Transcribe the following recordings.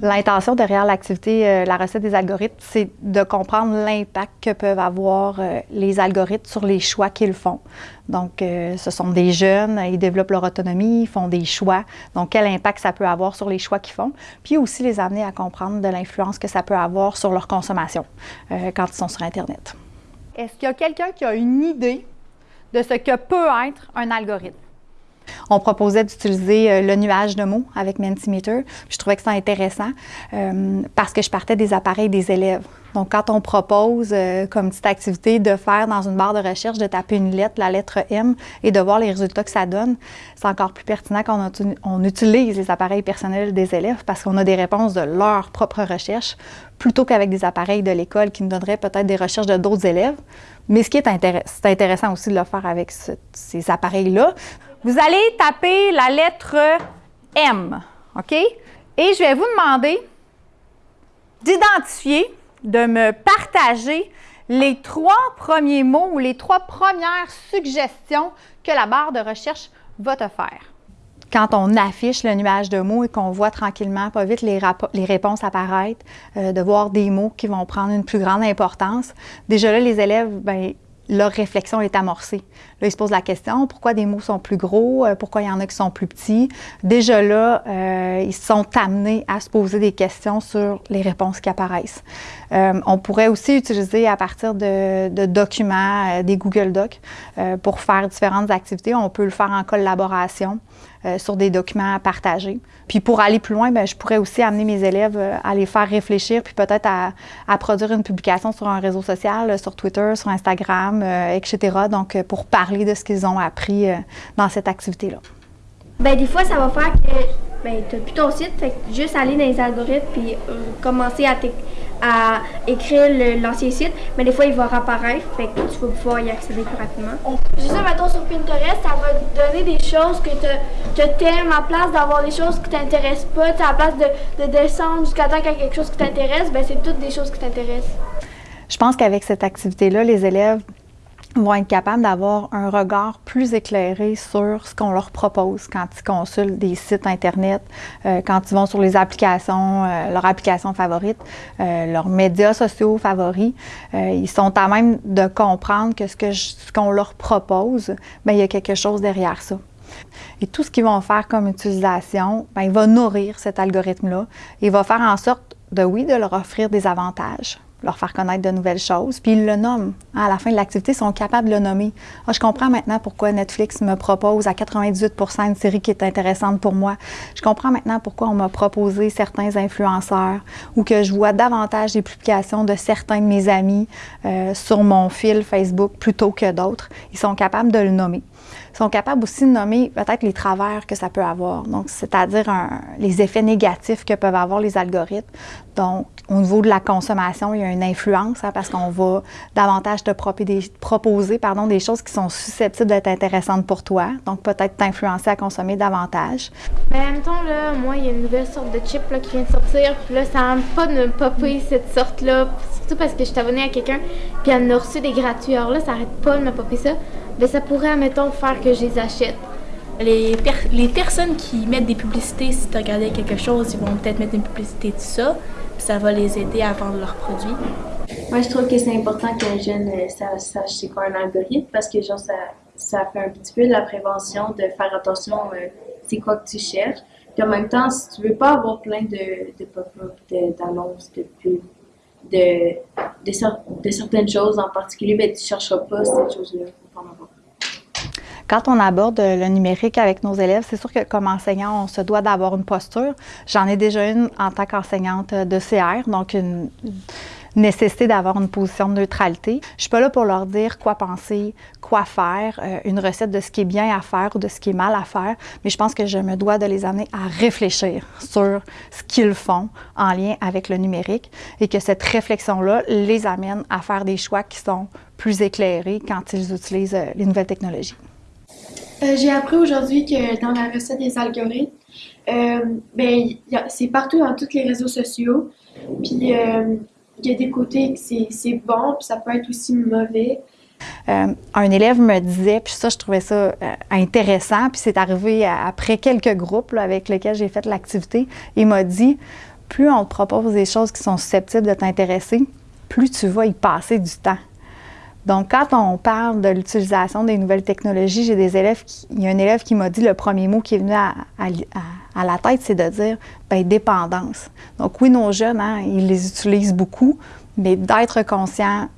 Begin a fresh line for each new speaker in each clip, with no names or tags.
L'intention derrière l'activité euh, La recette des algorithmes, c'est de comprendre l'impact que peuvent avoir euh, les algorithmes sur les choix qu'ils font. Donc, euh, ce sont des jeunes, ils développent leur autonomie, ils font des choix. Donc, quel impact ça peut avoir sur les choix qu'ils font. Puis aussi les amener à comprendre de l'influence que ça peut avoir sur leur consommation quand ils sont sur Internet. Est-ce qu'il y a quelqu'un qui a une idée de ce que peut être un algorithme? On proposait d'utiliser euh, le nuage de mots avec Mentimeter. Je trouvais que c'était intéressant euh, parce que je partais des appareils des élèves. Donc, quand on propose euh, comme petite activité de faire dans une barre de recherche, de taper une lettre, la lettre M, et de voir les résultats que ça donne, c'est encore plus pertinent quand on, utilise les appareils personnels des élèves parce qu'on a des réponses de leur propre recherche plutôt qu'avec des appareils de l'école qui nous donneraient peut-être des recherches de d'autres élèves. Mais ce qui est intéressant aussi de le faire avec ces appareils-là. Vous allez taper la lettre M, OK? Et je vais vous demander d'identifier, de me partager les trois premiers mots ou les trois premières suggestions que la barre de recherche va te faire. Quand on affiche le nuage de mots et qu'on voit tranquillement, pas vite, les, réponses apparaître, euh, de voir des mots qui vont prendre une plus grande importance, déjà là, les élèves, ben, leur réflexion est amorcée. Là, ils se posent la question, pourquoi des mots sont plus gros, euh, pourquoi il y en a qui sont plus petits? Déjà là, euh, ils sont amenés à se poser des questions sur les réponses qui apparaissent. Euh, on pourrait aussi utiliser à partir de, documents, des Google Docs, pour faire différentes activités. On peut le faire en collaboration. Sur des documents partagés. Puis pour aller plus loin, bien, je pourrais aussi amener mes élèves à les faire réfléchir, puis peut-être à, produire une publication sur un réseau social, sur Twitter, sur Instagram, euh, etc. Donc, pour parler de ce qu'ils ont appris dans cette activité-là.
Bien, des fois, ça va faire que ben, tu n'as plus ton site, fait que juste aller dans les algorithmes puis commencer à, à écrire l'ancien site, mais des fois, il va réapparaître, fait que tu vas pouvoir y accéder plus rapidement. Juste, mettons, sur Pinterest, ça va te donner des choses que tu aimes à place d'avoir des choses qui t'intéressent pas. À place de, de descendre jusqu'à temps qu'il y a quelque chose qui t'intéresse, ben, c'est toutes des choses qui t'intéressent.
Je pense qu'avec cette activité-là, les élèves vont être capables d'avoir un regard plus éclairé sur ce qu'on leur propose quand ils consultent des sites Internet, euh, quand ils vont sur les applications, euh, leurs applications favorites, euh, leurs médias sociaux favoris. ils sont à même de comprendre que ce qu'on leur propose, bien, il y a quelque chose derrière ça. Et tout ce qu'ils vont faire comme utilisation, bien, il va nourrir cet algorithme-là. Il va faire en sorte de, oui, de leur offrir des avantages, leur faire connaître de nouvelles choses. Puis ils le nomment. À la fin de l'activité, ils sont capables de le nommer. Ah, je comprends maintenant pourquoi Netflix me propose à 98 une série qui est intéressante pour moi. Je comprends maintenant pourquoi on m'a proposé certains influenceurs ou que je vois davantage des publications de certains de mes amis euh, sur mon fil Facebook plutôt que d'autres. Ils sont capables de le nommer sont capables aussi de nommer peut-être les travers que ça peut avoir, donc c'est-à-dire les effets négatifs que peuvent avoir les algorithmes. Donc, au niveau de la consommation, il y a une influence hein, parce qu'on va davantage te proposer pardon, des choses qui sont susceptibles d'être intéressantes pour toi, donc peut-être t'influencer à consommer davantage.
Mais en même temps, là, moi, il y a une nouvelle sorte de chip là, qui vient de sortir, puis là, ça n'aime pas de me popper cette sorte-là, surtout parce que je suis abonnée à quelqu'un, puis elle a reçu des gratuits. Alors là, ça n'arrête pas de me popper ça. Mais ça pourrait, admettons, faire que je les achète.
Les, les personnes qui mettent des publicités, si tu regardais quelque chose, ils vont peut-être mettre une publicité de ça, ça va les aider à vendre leurs produits.
Moi, je trouve que c'est important qu'un jeune euh, sache c'est quoi un algorithme parce que genre, ça, ça fait un petit peu de la prévention de faire attention euh, c'est quoi que tu cherches. Puis en même temps, si tu veux pas avoir plein de, de pop-up, d'annonces, de, pubs, de, de, de, certaines choses en particulier, ben, tu chercheras pas ces choses-là.
Quand on aborde le numérique avec nos élèves, c'est sûr que comme enseignant, on se doit d'avoir une posture. J'en ai déjà une en tant qu'enseignante de CR, donc une nécessité d'avoir une position de neutralité. Je suis pas là pour leur dire quoi penser, quoi faire, euh, une recette de ce qui est bien à faire ou de ce qui est mal à faire, mais je pense que je me dois de les amener à réfléchir sur ce qu'ils font en lien avec le numérique et que cette réflexion-là les amène à faire des choix qui sont plus éclairés quand ils utilisent euh, les nouvelles technologies.
Euh, j'ai appris aujourd'hui que dans la recette des algorithmes, euh, ben, c'est partout dans tous les réseaux sociaux. Puis euh, il y a des côtés que c'est bon, puis ça peut être aussi mauvais.
un élève me disait, puis ça, je trouvais ça intéressant, puis c'est arrivé après quelques groupes avec lesquels j'ai fait l'activité, il m'a dit plus on te propose des choses qui sont susceptibles de t'intéresser, plus tu vas y passer du temps. Donc, quand on parle de l'utilisation des nouvelles technologies, j'ai des élèves, il y a un élève qui m'a dit le premier mot qui est venu à, la tête, c'est de dire ben, dépendance. Donc, oui, nos jeunes, hein, ils les utilisent beaucoup, mais d'être conscient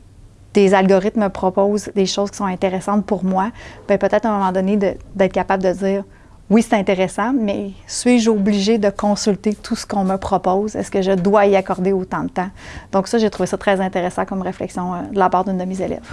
des algorithmes proposent des choses qui sont intéressantes pour moi, ben, peut-être à un moment donné d'être capable de dire oui, c'est intéressant, mais suis-je obligée de consulter tout ce qu'on me propose? Est-ce que je dois y accorder autant de temps? Donc ça, j'ai trouvé ça très intéressant comme réflexion euh, de la part d'une de mes élèves.